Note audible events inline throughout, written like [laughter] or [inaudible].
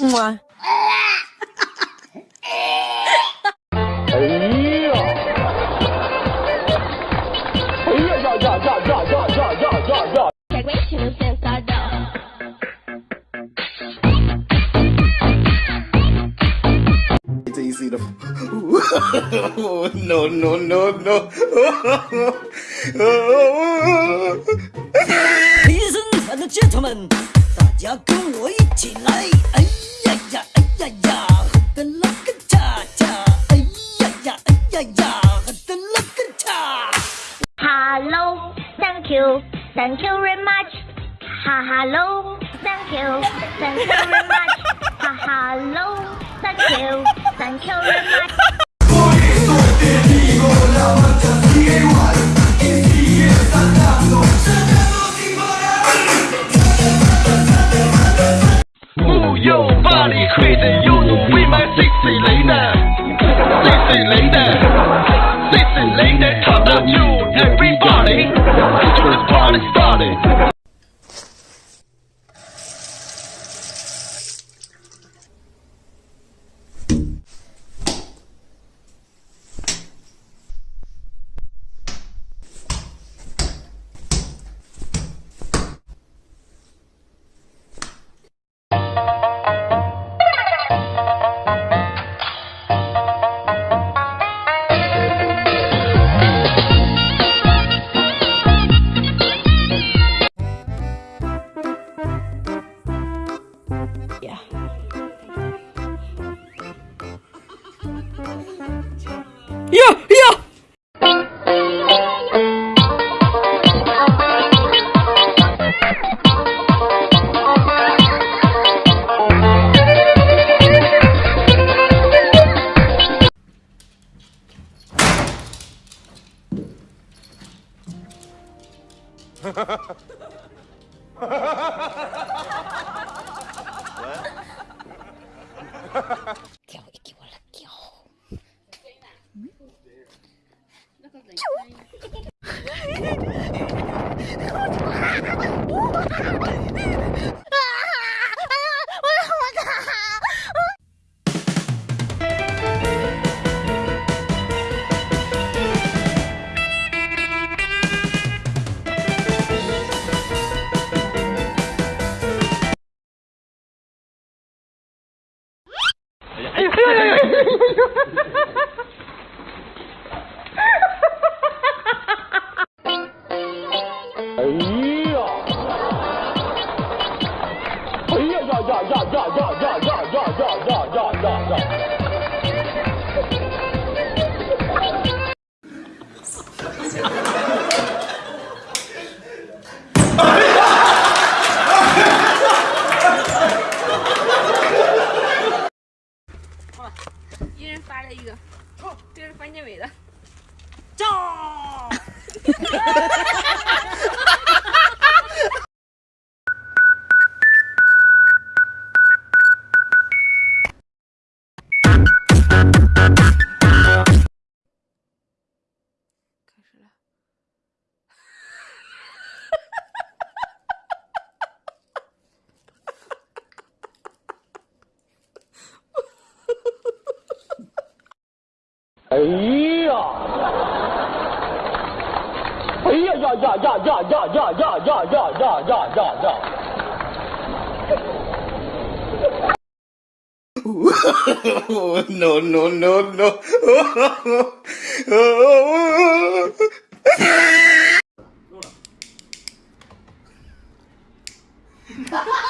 Mua. It's easy to. [laughs] no, no, no, no. [laughs] Gentlemen，大家跟我一起来！哎呀呀，哎呀呀，喝的那个恰恰！哎呀呀，哎呀呀，喝的那个恰。Hello, thank you, thank you very much. Ha hello, thank you, thank you very much. Ha hello, thank you, thank you very much. 왜? [laughs] 네? 哎呀！哎呀呀呀呀呀呀呀呀呀呀呀呀呀！哈哈哈哈！No no no 哈哈哈哈！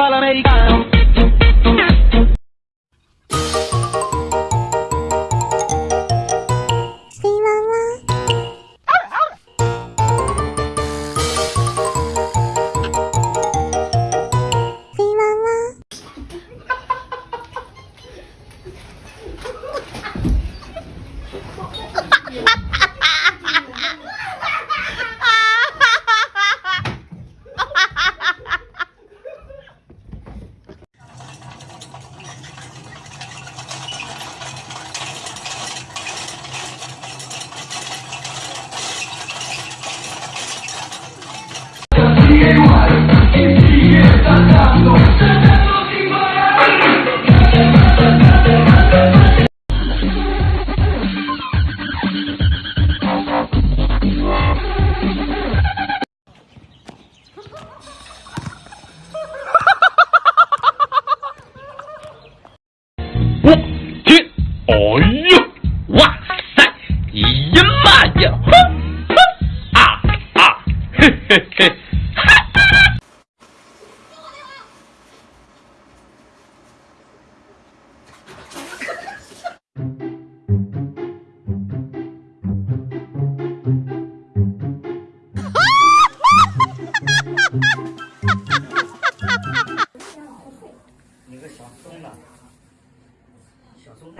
para el americano. 小松。